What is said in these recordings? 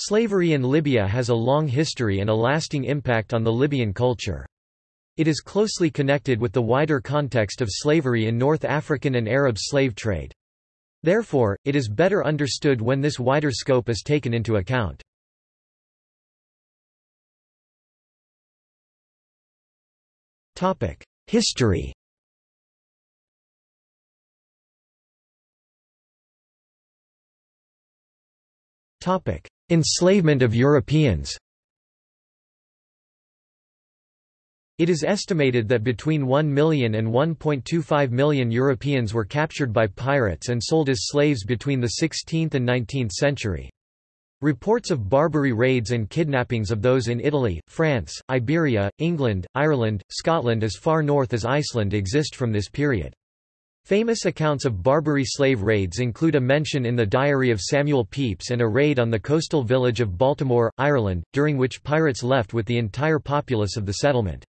Slavery in Libya has a long history and a lasting impact on the Libyan culture. It is closely connected with the wider context of slavery in North African and Arab slave trade. Therefore, it is better understood when this wider scope is taken into account. History Enslavement of Europeans It is estimated that between 1 million and 1.25 million Europeans were captured by pirates and sold as slaves between the 16th and 19th century. Reports of Barbary raids and kidnappings of those in Italy, France, Iberia, England, Ireland, Scotland as far north as Iceland exist from this period. Famous accounts of Barbary slave raids include a mention in the diary of Samuel Pepys and a raid on the coastal village of Baltimore, Ireland, during which pirates left with the entire populace of the settlement.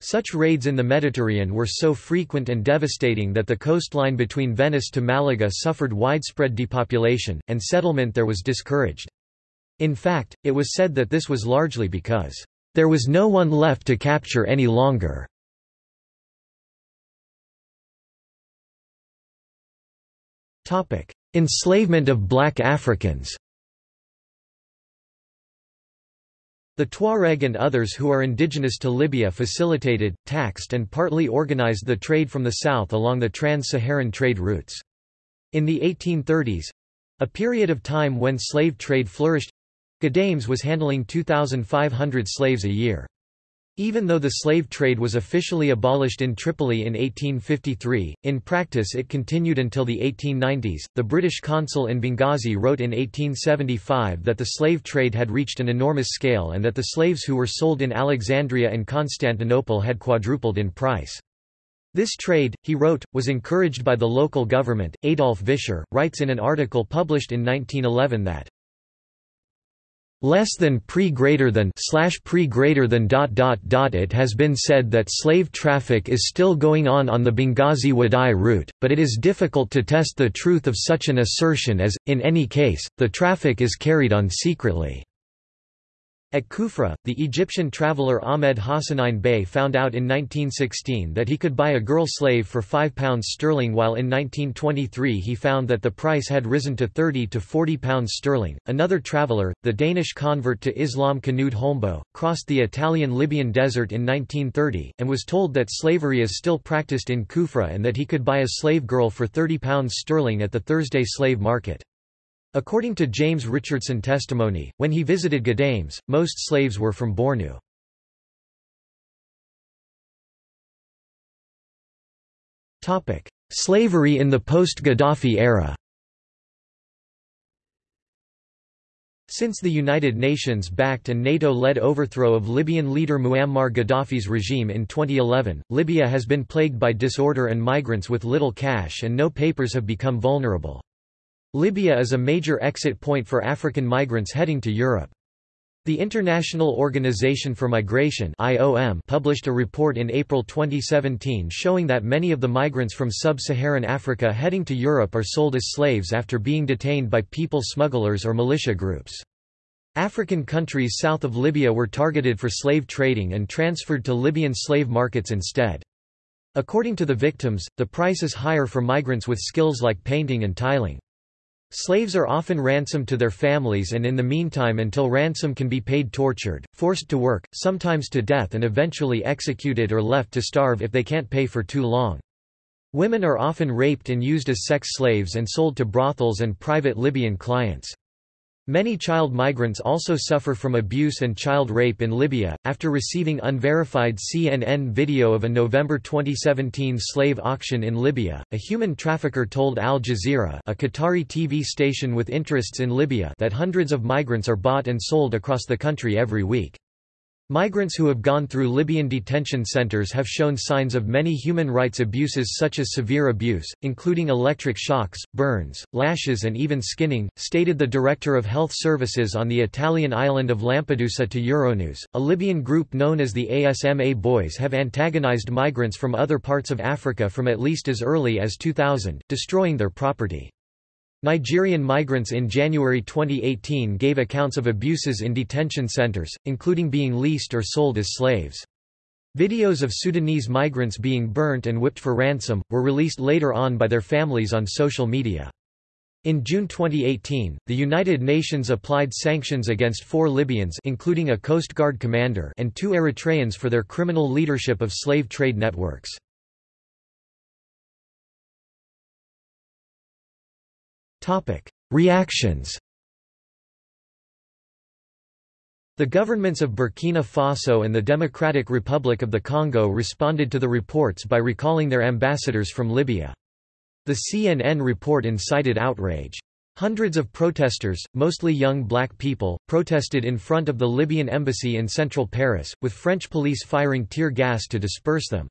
Such raids in the Mediterranean were so frequent and devastating that the coastline between Venice to Malaga suffered widespread depopulation, and settlement there was discouraged. In fact, it was said that this was largely because, "...there was no one left to capture any longer." Enslavement of black Africans The Tuareg and others who are indigenous to Libya facilitated, taxed and partly organized the trade from the south along the trans-Saharan trade routes. In the 1830s—a period of time when slave trade flourished—Ghadames was handling 2,500 slaves a year. Even though the slave trade was officially abolished in Tripoli in 1853, in practice it continued until the 1890s. The British consul in Benghazi wrote in 1875 that the slave trade had reached an enormous scale and that the slaves who were sold in Alexandria and Constantinople had quadrupled in price. This trade, he wrote, was encouraged by the local government. Adolf Vischer writes in an article published in 1911 that less than pre greater than slash pre greater than dot dot dot it has been said that slave traffic is still going on on the Benghazi Wadai route, but it is difficult to test the truth of such an assertion as, in any case, the traffic is carried on secretly. At Kufra, the Egyptian traveller Ahmed Hassanein Bey found out in 1916 that he could buy a girl slave for £5 sterling while in 1923 he found that the price had risen to 30 to 40 pounds sterling. Another traveller, the Danish convert to Islam Knud Holmboe, crossed the Italian-Libyan desert in 1930, and was told that slavery is still practiced in Kufra and that he could buy a slave girl for 30 pounds sterling at the Thursday slave market. According to James Richardson testimony, when he visited Ghadames, most slaves were from Bornu. Slavery in the post-Gaddafi era Since the United Nations-backed and NATO-led overthrow of Libyan leader Muammar Gaddafi's regime in 2011, Libya has been plagued by disorder and migrants with little cash and no papers have become vulnerable. Libya is a major exit point for African migrants heading to Europe. The International Organization for Migration IOM published a report in April 2017 showing that many of the migrants from sub-Saharan Africa heading to Europe are sold as slaves after being detained by people smugglers or militia groups. African countries south of Libya were targeted for slave trading and transferred to Libyan slave markets instead. According to the victims, the price is higher for migrants with skills like painting and tiling. Slaves are often ransomed to their families and in the meantime until ransom can be paid tortured, forced to work, sometimes to death and eventually executed or left to starve if they can't pay for too long. Women are often raped and used as sex slaves and sold to brothels and private Libyan clients. Many child migrants also suffer from abuse and child rape in Libya. After receiving unverified CNN video of a November 2017 slave auction in Libya, a human trafficker told Al Jazeera, a Qatari TV station with interests in Libya, that hundreds of migrants are bought and sold across the country every week. Migrants who have gone through Libyan detention centers have shown signs of many human rights abuses such as severe abuse, including electric shocks, burns, lashes and even skinning, stated the Director of Health Services on the Italian island of Lampedusa to Euronews. A Libyan group known as the ASMA Boys have antagonized migrants from other parts of Africa from at least as early as 2000, destroying their property. Nigerian migrants in January 2018 gave accounts of abuses in detention centers, including being leased or sold as slaves. Videos of Sudanese migrants being burnt and whipped for ransom, were released later on by their families on social media. In June 2018, the United Nations applied sanctions against four Libyans including a Coast Guard commander and two Eritreans for their criminal leadership of slave trade networks. Reactions The governments of Burkina Faso and the Democratic Republic of the Congo responded to the reports by recalling their ambassadors from Libya. The CNN report incited outrage. Hundreds of protesters, mostly young black people, protested in front of the Libyan embassy in central Paris, with French police firing tear gas to disperse them.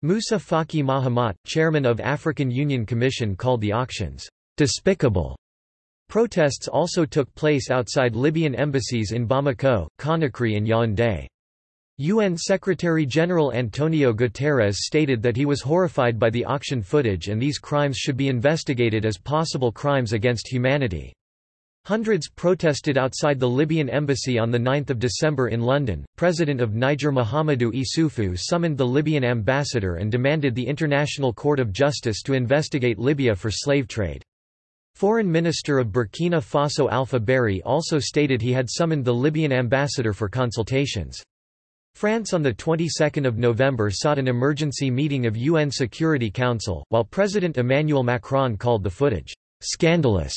Moussa Faki Mahamat, chairman of African Union Commission called the auctions despicable. Protests also took place outside Libyan embassies in Bamako, Conakry and Yaoundé. UN Secretary-General Antonio Guterres stated that he was horrified by the auction footage and these crimes should be investigated as possible crimes against humanity. Hundreds protested outside the Libyan embassy on 9 December in London. President of Niger Mahamadou Issoufou summoned the Libyan ambassador and demanded the International Court of Justice to investigate Libya for slave trade. Foreign Minister of Burkina Faso Alpha Barry also stated he had summoned the Libyan ambassador for consultations. France on the 22nd of November sought an emergency meeting of UN Security Council, while President Emmanuel Macron called the footage scandalous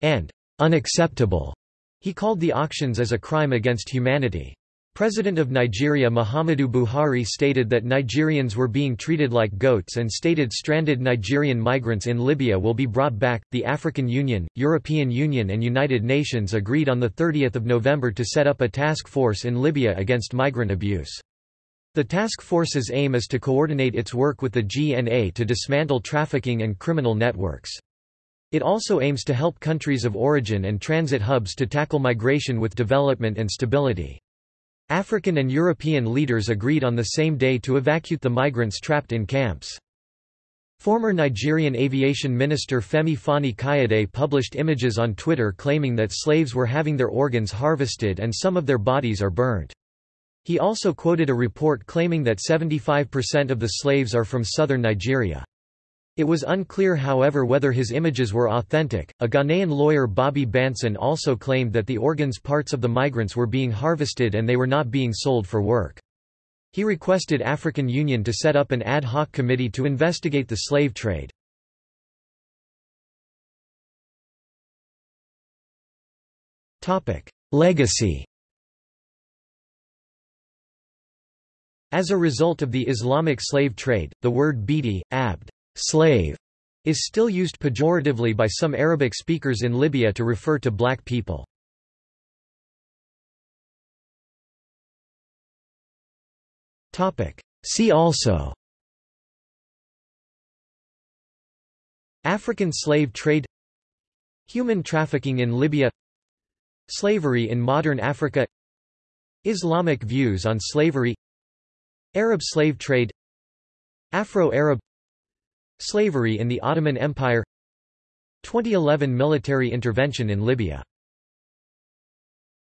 and unacceptable. He called the auctions as a crime against humanity. President of Nigeria Muhammadu Buhari stated that Nigerians were being treated like goats and stated stranded Nigerian migrants in Libya will be brought back. The African Union, European Union, and United Nations agreed on 30 November to set up a task force in Libya against migrant abuse. The task force's aim is to coordinate its work with the GNA to dismantle trafficking and criminal networks. It also aims to help countries of origin and transit hubs to tackle migration with development and stability. African and European leaders agreed on the same day to evacuate the migrants trapped in camps. Former Nigerian aviation minister Femi Fani Kayode published images on Twitter claiming that slaves were having their organs harvested and some of their bodies are burnt. He also quoted a report claiming that 75% of the slaves are from southern Nigeria. It was unclear however whether his images were authentic. A Ghanaian lawyer Bobby Banson also claimed that the organs parts of the migrants were being harvested and they were not being sold for work. He requested African Union to set up an ad hoc committee to investigate the slave trade. Topic: Legacy As a result of the Islamic slave trade, the word bidi, abd, slave is still used pejoratively by some Arabic speakers in Libya to refer to black people. See also African slave trade Human trafficking in Libya Slavery in modern Africa Islamic views on slavery Arab slave trade Afro-Arab Slavery in the Ottoman Empire. 2011 military intervention in Libya